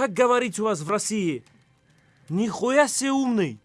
Как говорить у вас в России? Нихуя себе умный.